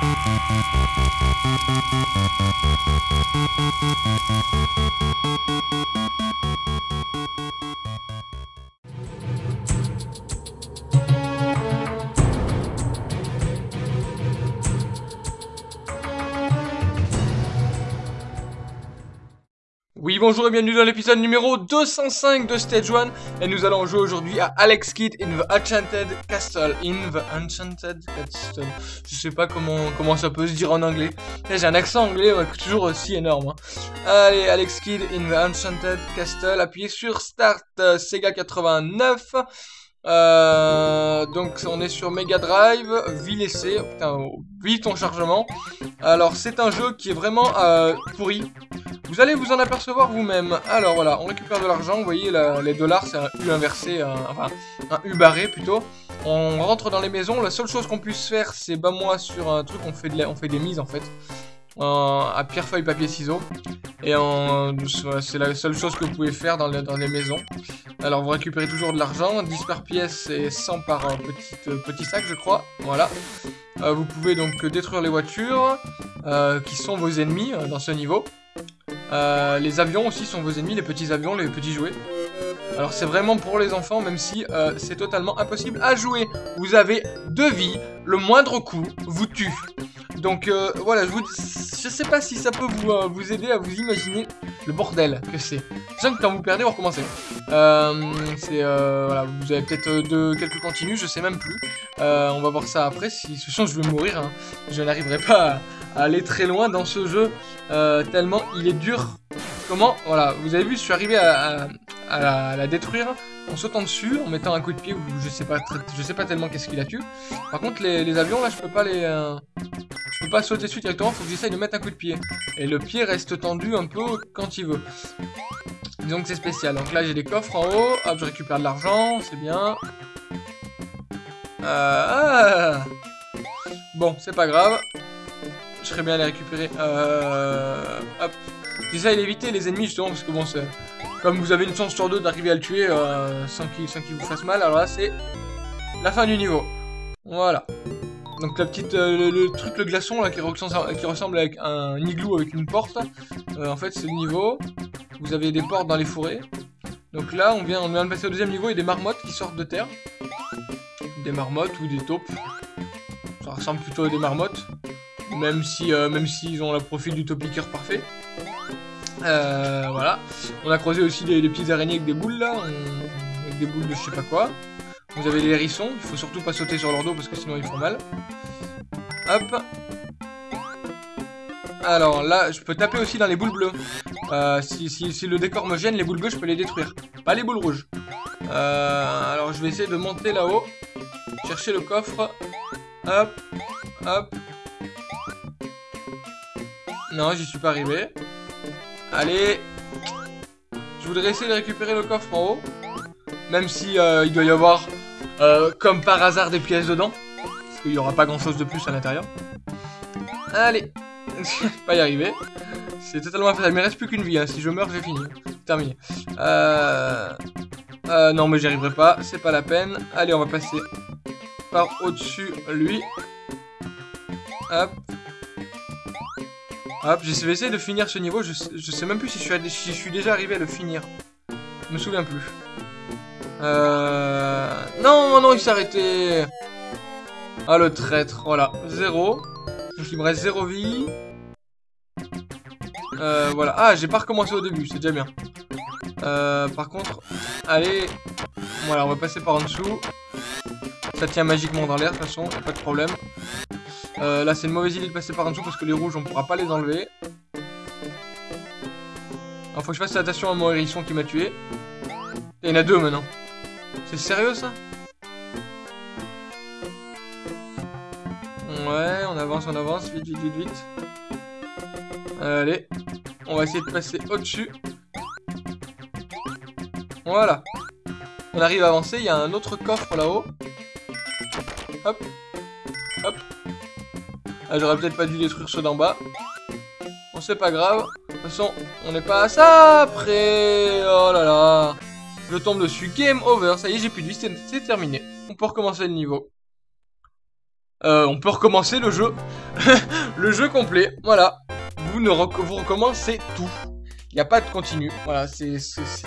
Thank you. Bonjour et bienvenue dans l'épisode numéro 205 de Stage 1 Et nous allons jouer aujourd'hui à Alex Kidd in the Enchanted Castle In the Enchanted Castle Je sais pas comment, comment ça peut se dire en anglais J'ai un accent anglais toujours aussi énorme hein. Allez, Alex Kidd in the Enchanted Castle Appuyez sur Start euh, Sega 89 euh, donc on est sur Mega Drive, vie laissée, putain, vite ton chargement. Alors c'est un jeu qui est vraiment euh, pourri. Vous allez vous en apercevoir vous-même. Alors voilà, on récupère de l'argent, vous voyez les dollars c'est un U inversé, enfin un U barré plutôt. On rentre dans les maisons, la seule chose qu'on puisse faire c'est bas moi sur un truc, on fait, on fait des mises en fait. à pierre, feuille, papier, ciseaux. Et c'est la seule chose que vous pouvez faire dans, les maisons. Alors vous récupérez toujours de l'argent, 10 par pièce et 100 par petit, euh, petit sac je crois. Voilà. Euh, vous pouvez donc détruire les voitures, euh, qui sont vos ennemis dans ce niveau. Euh, les avions aussi sont vos ennemis, les petits avions, les petits jouets. Alors c'est vraiment pour les enfants, même si euh, c'est totalement impossible à jouer. Vous avez deux vies, le moindre coup vous tue. Donc euh, voilà, je sais pas si ça peut vous, vous aider à vous imaginer le bordel que c'est. Sachant que quand vous perdez, vous recommencez. c'est voilà, vous avez peut-être de quelques continues, je sais même plus. on va voir ça après. Si ce chance, je vais mourir. Hein. Je n'arriverai pas à aller très loin dans ce jeu. Euh, tellement il est dur. Comment Voilà, vous avez vu, je suis arrivé à, la, détruire en sautant dessus, en mettant un coup de pied, je sais pas, je sais pas tellement qu'est-ce qu'il a tué. Par contre, les, avions, là, je peux pas les... Euh, je peux pas sauter dessus directement, faut que j'essaye de mettre un coup de pied. Et le pied reste tendu un peu quand il veut. Disons que c'est spécial. Donc là, j'ai des coffres en haut. Hop, je récupère de l'argent, c'est bien. Euh, ah. Bon, c'est pas grave. Je serais bien à les récupérer. Euh, d'éviter les ennemis justement parce que bon, c'est... Comme vous avez une chance sur deux d'arriver à le tuer euh, sans qu'il vous fasse mal, alors là c'est la fin du niveau. Voilà. Donc la petite, euh, le, truc, le glaçon là qui ressemble, qui ressemble avec un igloo avec une porte. en fait c'est le niveau. Vous avez des portes dans les forêts. Donc là on vient, on vient de passer au deuxième niveau, a des marmottes qui sortent de terre. Des marmottes ou des taupes. Ça ressemble plutôt à des marmottes. Même si, euh, même s'ils ont le profil du topiqueur parfait. Euh, voilà. On a creusé aussi des, petites araignées avec des boules là, avec des boules de je sais pas quoi. Vous avez les hérissons, il faut surtout pas sauter sur leur dos parce que sinon ils font mal. Hop. Alors là, je peux taper aussi dans les boules bleues. Euh, si, le décor me gêne, les boules bleues, je peux les détruire. Pas les boules rouges. alors je vais essayer de monter là-haut. Chercher le coffre. Hop. Hop. Non, j'y suis pas arrivé. Allez. Je voudrais essayer de récupérer le coffre en haut. Même si euh, il doit y avoir, euh, comme par hasard, des pièces dedans. Parce qu'il n'y aura pas grand chose de plus à l'intérieur. Allez. pas y arriver. C'est totalement faisable. Il me reste plus qu'une vie. Hein. Si je meurs, j'ai fini. Terminé. Euh... euh non, mais j'y arriverai pas. C'est pas la peine. Allez, on va passer par au-dessus lui. Hop. Hop, je vais essayer de finir ce niveau. Je, sais même plus si je, suis, déjà arrivé à le finir. Je me souviens plus. Euh... Non, non, il s'est arrêté. Ah, le traître. Voilà, zéro. Donc il me reste zéro vie. Euh, voilà. Ah, j'ai pas recommencé au début, c'est déjà bien. Euh, par contre, allez. Voilà, on va passer par en dessous. Ça tient magiquement dans l'air, de toute façon, pas de problème. Euh, là, c'est une mauvaise idée de passer par en dessous parce que les rouges, on pourra pas les enlever. Alors, faut que je fasse attention à mon hérisson qui m'a tué. Il y en a deux maintenant. C'est sérieux ça? Ouais, on avance, on avance, vite, vite, vite, vite. Allez, on va essayer de passer au-dessus. Voilà. On arrive à avancer, il y a un autre coffre là-haut. Hop. Hop. Ah, j'aurais peut-être pas dû détruire ceux d'en bas. Bon, c'est pas grave. De toute façon, on n'est pas à ça après. Oh là là. Je tombe dessus. Game over. Ça y est, j'ai plus de vie. C'est terminé. On peut recommencer le niveau. euh, on peut recommencer le jeu. le jeu complet, voilà. Vous, ne recommencez tout. Il n'y a pas de continu. Voilà, c'est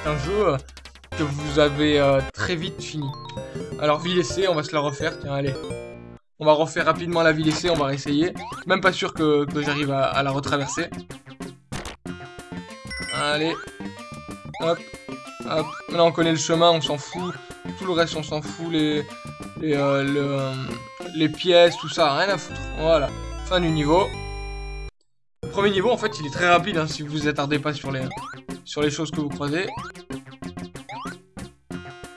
un jeu euh, que vous avez euh, très vite fini. Alors, ville essai, on va se la refaire. Tiens, allez. On va refaire rapidement la ville essai, on va réessayer. Même pas sûr que, j'arrive à, la retraverser. Allez. Hop. Hop. Maintenant, on connaît le chemin, on s'en fout. Tout le reste, on s'en fout. Les, les, euh, les pièces, tout ça, rien à foutre. Voilà. Fin du niveau. Premier niveau, en fait, il est très rapide, hein, si vous vous attardez pas sur les, sur les choses que vous croisez.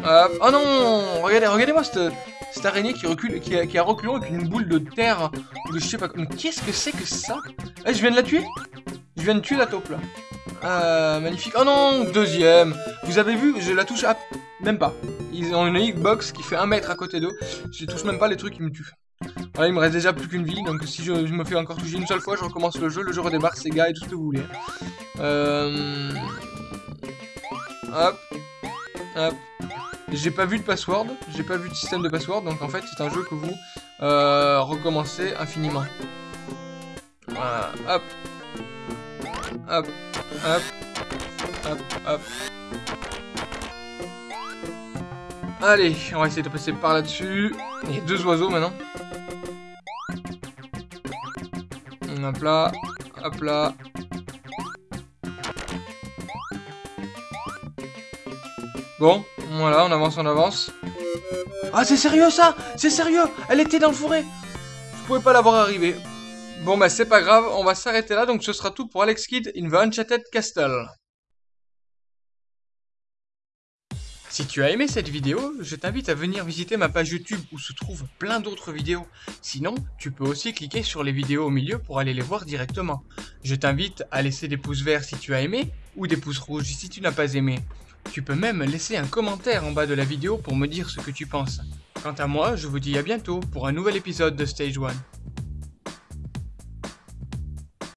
Hop. Oh non Regardez, regardez-moi cette, cette araignée qui recule, qui a, reculé avec une boule de terre, de je sais pas... Mais qu'est-ce que c'est que ça? Eh, je viens de la tuer? Je viens de tuer la taupe, là. Ah, magnifique. Oh non, deuxième. Vous avez vu, je la touche à... Même pas. Ils ont une hitbox qui fait un mètre à côté d'eux. Je touche même pas les trucs qui me tuent. Voilà, il me reste déjà plus qu'une vie, donc si je, me fais encore toucher une seule fois, je recommence le jeu, le jeu redémarre, ses gars et tout ce que vous voulez. Euh... Hop. Hop. J'ai pas vu de password, j'ai pas vu de système de password, donc en fait c'est un jeu que vous euh, recommencez infiniment. Voilà, hop. Hop. Hop. Hop. Hop. Allez, on va essayer de passer par là-dessus. Il y a deux oiseaux maintenant. Hop là. Hop là. Bon, voilà, on avance, on avance. Ah, c'est sérieux ça C'est sérieux Elle était dans le fourré Je pouvais pas l'avoir arrivé. Bon bah c'est pas grave, on va s'arrêter là, donc ce sera tout pour Alex Kidd in the Uncharted Castle. Si tu as aimé cette vidéo, je t'invite à venir visiter ma page YouTube où se trouvent plein d'autres vidéos. Sinon, tu peux aussi cliquer sur les vidéos au milieu pour aller les voir directement. Je t'invite à laisser des pouces verts si tu as aimé, ou des pouces rouges si tu n'as pas aimé. Tu peux même laisser un commentaire en bas de la vidéo pour me dire ce que tu penses. Quant à moi, je vous dis à bientôt pour un nouvel épisode de Stage 1.